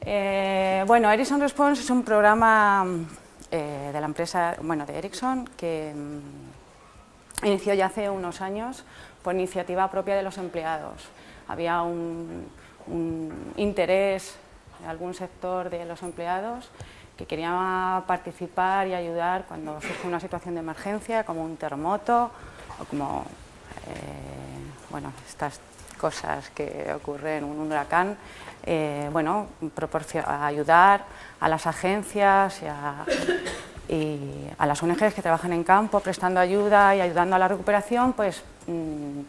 Eh, bueno, Ericsson Response es un programa eh, de la empresa, bueno, de Ericsson, que mm, inició ya hace unos años por iniciativa propia de los empleados. Había un, interés de algún sector de los empleados que quería participar y ayudar cuando surge una situación de emergencia, como un terremoto o como eh, bueno, estas cosas que ocurren en un huracán, eh, bueno, ayudar a las agencias y a, y a, las ONGs que trabajan en campo prestando ayuda y ayudando a la recuperación, pues mm,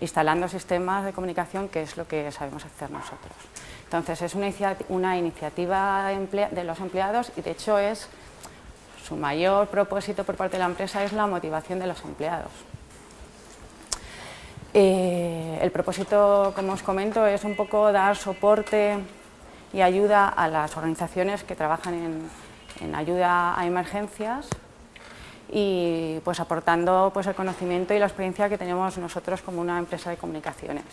instalando sistemas de comunicación que es lo que sabemos hacer nosotros. Entonces es una, una iniciativa de los empleados y de hecho es su mayor propósito por parte de la empresa es la motivación de los empleados. Eh, el propósito, como os comento, es un poco dar soporte y ayuda a las organizaciones que trabajan en, ayuda a emergencias y pues aportando pues, el conocimiento y la experiencia que tenemos nosotros como una empresa de comunicaciones.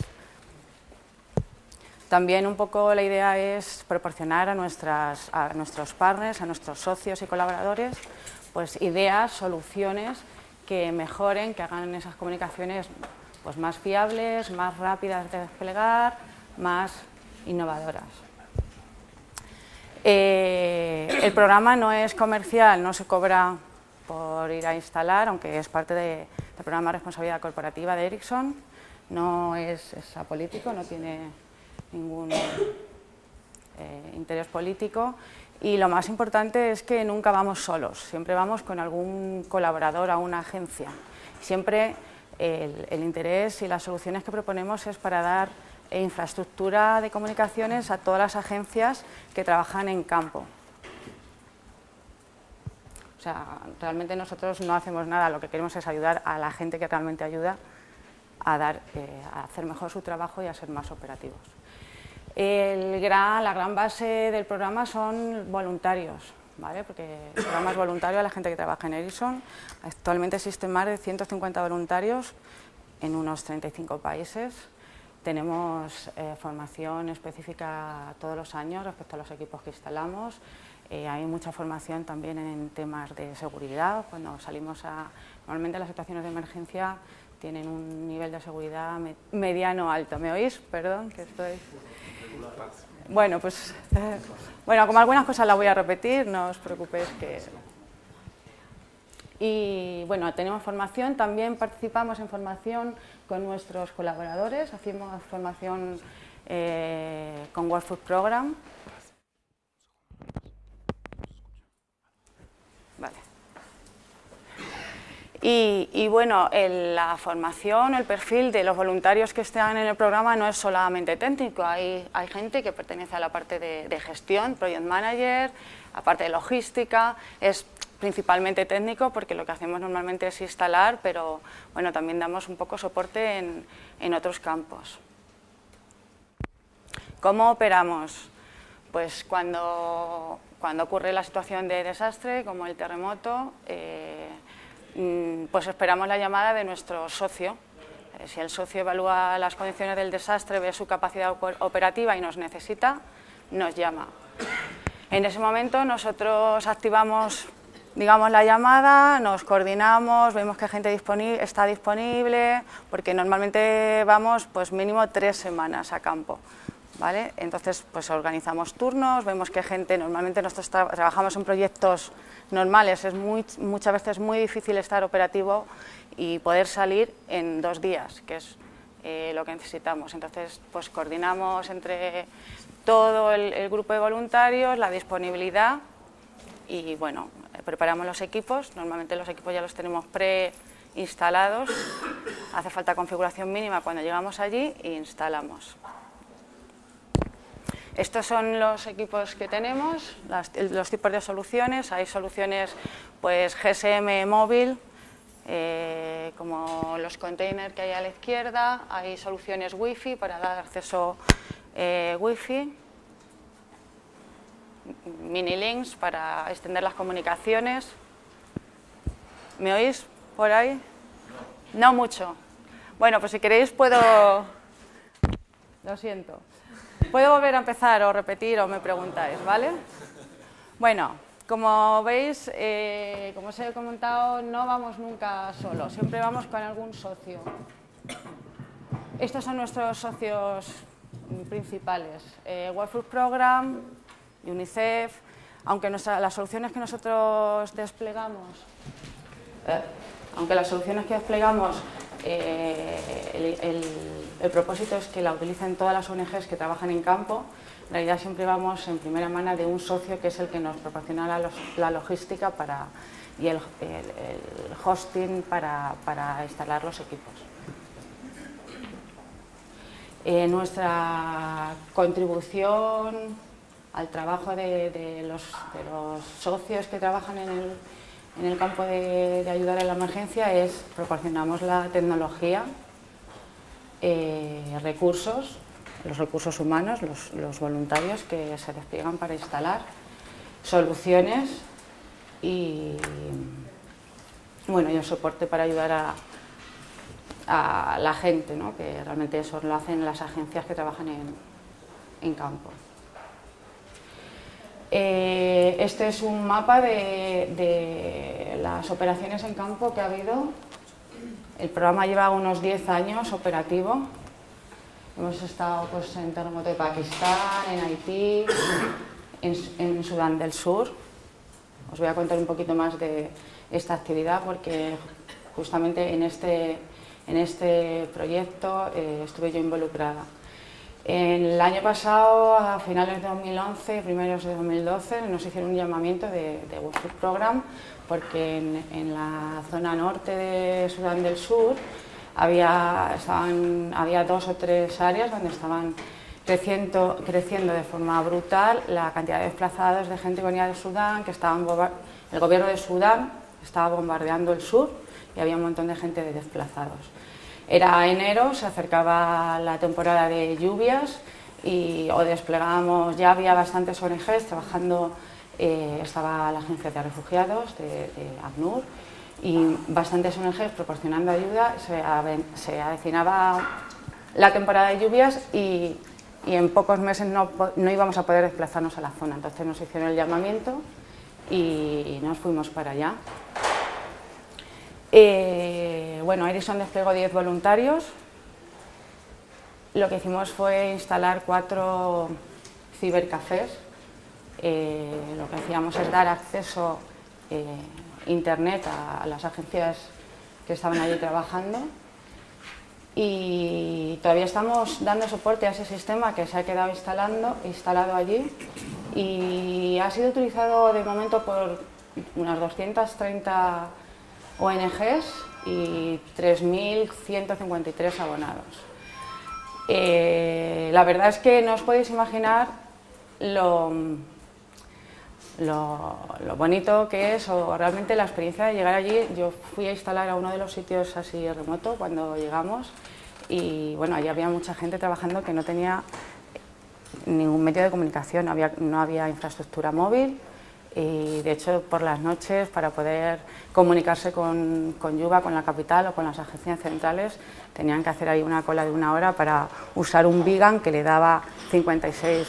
También un poco la idea es proporcionar a, nuestras, a nuestros partners, a nuestros socios y colaboradores, pues ideas, soluciones que mejoren, que hagan esas comunicaciones pues más fiables, más rápidas de desplegar, más innovadoras. Eh, el programa no es comercial, no se cobra por ir a instalar, aunque es parte del programa de responsabilidad corporativa de Ericsson, no es, apolítico, no tiene ningún eh, interés político y lo más importante es que nunca vamos solos, siempre vamos con algún colaborador a una agencia. Siempre el, interés y las soluciones que proponemos es para dar infraestructura de comunicaciones a todas las agencias que trabajan en campo. O sea, realmente nosotros no hacemos nada, lo que queremos es ayudar a la gente que realmente ayuda a, dar, eh, a hacer mejor su trabajo y a ser más operativos. El gran, la gran base del programa son voluntarios, ¿vale? porque el programa es voluntario a la gente que trabaja en Ericsson. Actualmente existen más de 150 voluntarios en unos 35 países. Tenemos eh, formación específica todos los años respecto a los equipos que instalamos. Eh, hay mucha formación también en temas de seguridad. Cuando salimos a... Normalmente las situaciones de emergencia tienen un nivel de seguridad mediano alto. ¿Me oís? Perdón, que estoy... Bueno, pues bueno, como algunas cosas las voy a repetir, no os preocupéis que... Y bueno, tenemos formación, también participamos en formación con nuestros colaboradores, hacemos formación eh, con World Food Program, Y, bueno, la formación, el perfil de los voluntarios que están en el programa no es solamente técnico, hay, gente que pertenece a la parte de, gestión, project manager, a parte de logística, es principalmente técnico porque lo que hacemos normalmente es instalar, pero bueno, también damos un poco soporte en, otros campos. ¿Cómo operamos? Pues cuando, ocurre la situación de desastre, como el terremoto, eh, pues esperamos la llamada de nuestro socio. Eh, si el socio evalúa las condiciones del desastre, ve su capacidad operativa y nos necesita, nos llama. En ese momento nosotros activamos digamos, la llamada, nos coordinamos, vemos que gente está disponible, porque normalmente vamos pues mínimo tres semanas a campo. ¿Vale? Entonces, pues organizamos turnos, vemos que gente, normalmente nosotros trabajamos en proyectos normales, es muy, muchas veces muy difícil estar operativo y poder salir en dos días, que es eh, lo que necesitamos. Entonces, pues coordinamos entre todo el, grupo de voluntarios, la disponibilidad y, bueno, preparamos los equipos, normalmente los equipos ya los tenemos preinstalados, hace falta configuración mínima cuando llegamos allí e instalamos. Estos son los equipos que tenemos, los tipos de soluciones. Hay soluciones pues, GSM móvil, eh, como los containers que hay a la izquierda. Hay soluciones Wi-Fi para dar acceso eh, Wi-Fi. Mini links para extender las comunicaciones. ¿Me oís por ahí? No mucho. Bueno, pues si queréis puedo... Lo siento. Puedo volver a empezar o repetir o me preguntáis, ¿vale? Bueno, como veis, eh, como os he comentado, no vamos nunca solos, siempre vamos con algún socio. Estos son nuestros socios principales, eh, World Food Program, UNICEF, aunque las soluciones que nosotros desplegamos, eh, aunque las soluciones que desplegamos, eh, el, propósito es que la utilicen todas las ONGs que trabajan en campo, en realidad siempre vamos en primera mano de un socio que es el que nos proporciona la, logística para, y el, hosting para, instalar los equipos. Eh, nuestra contribución al trabajo de, los, socios que trabajan en el, campo de, ayudar a la emergencia es proporcionamos la tecnología, eh, recursos, los recursos humanos, los, voluntarios que se despliegan para instalar, soluciones y, bueno, y el soporte para ayudar a, la gente, que realmente eso lo hacen las agencias que trabajan en campo. Eh, este es un mapa de, las operaciones en campo que ha habido. El programa lleva unos 10 años operativo. Hemos estado pues, en terremoto de Pakistán, en Haití, en, Sudán del Sur. Os voy a contar un poquito más de esta actividad porque justamente en este, en este proyecto eh, estuve yo involucrada. El año pasado, a finales de 2011, primeros de 2012, nos hicieron un llamamiento de, de World Program porque en, la zona norte de Sudán del Sur había, había dos o tres áreas donde estaban creciendo, creciendo de forma brutal la cantidad de desplazados de gente que venía de Sudán, que estaban, el gobierno de Sudán estaba bombardeando el sur y había un montón de gente de desplazados. Era enero, se acercaba la temporada de lluvias y o desplegábamos, ya había bastantes ONGs trabajando, eh, estaba la Agencia de Refugiados de, ACNUR y bastantes ONGs proporcionando ayuda, se, avecinaba la temporada de lluvias y, en pocos meses no, no, íbamos a poder desplazarnos a la zona, entonces nos hicieron el llamamiento y nos fuimos para allá. Eh, bueno, Edison desplegó 10 voluntarios. Lo que hicimos fue instalar cuatro cibercafés. Eh, lo que hacíamos es dar acceso a eh, internet a, las agencias que estaban allí trabajando y todavía estamos dando soporte a ese sistema que se ha quedado instalando, instalado allí y ha sido utilizado de momento por unas 230 ONGs y 3.153 abonados. Eh, la verdad es que no os podéis imaginar lo, lo, bonito que es o realmente la experiencia de llegar allí. Yo fui a instalar a uno de los sitios así remoto cuando llegamos y bueno, allí había mucha gente trabajando que no tenía ningún medio de comunicación, no había infraestructura móvil, y de hecho por las noches para poder comunicarse con, con Yuba, con la capital o con las agencias centrales tenían que hacer ahí una cola de una hora para usar un Vigan que le daba 56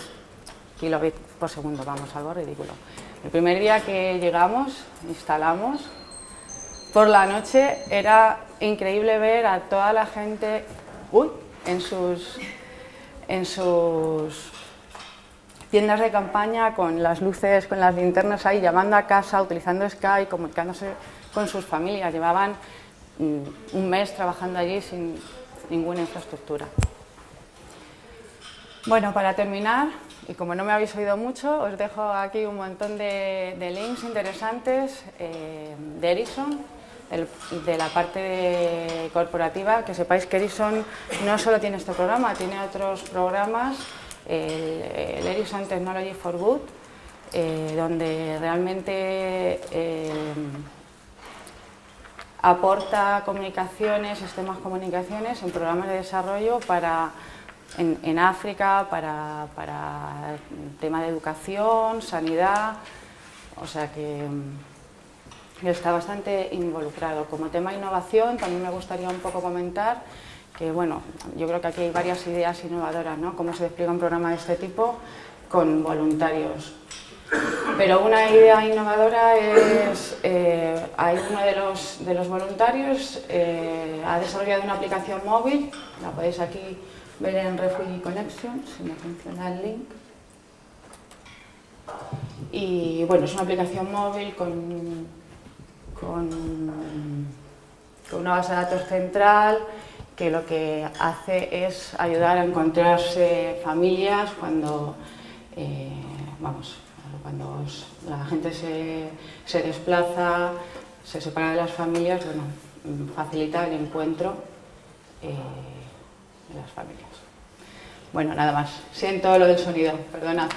kilobits por segundo, vamos, algo ridículo. El primer día que llegamos, instalamos, por la noche era increíble ver a toda la gente uy, en sus, en sus tiendas de campaña con las luces, con las linternas ahí, llamando a casa, utilizando Skype, comunicándose con sus familias. Llevaban mm, un mes trabajando allí sin ninguna infraestructura. Bueno, para terminar, y como no me habéis oído mucho, os dejo aquí un montón de, links interesantes eh, de Ericsson, de la parte corporativa, que sepáis que Ericsson no solo tiene este programa, tiene otros programas el, Ericsson Technology for Good, eh, donde realmente eh, aporta comunicaciones, sistemas comunicaciones en programas de desarrollo para en, África, para, para el tema de educación, sanidad, o sea que está bastante involucrado. Como tema innovación también me gustaría un poco comentar que bueno, yo creo que aquí hay varias ideas innovadoras, ¿no? Cómo se despliega un programa de este tipo con voluntarios. Pero una idea innovadora es, eh, hay uno de los, de los voluntarios, eh, ha desarrollado una aplicación móvil, la podéis aquí ver en Refugee Connection, si me funciona el link. Y bueno, es una aplicación móvil con, con, con una base de datos central que lo que hace es ayudar a encontrarse familias cuando, eh, vamos, cuando la gente se, se, desplaza, se separa de las familias, bueno, facilita el encuentro eh, de las familias. Bueno, nada más. Siento lo del sonido, perdona.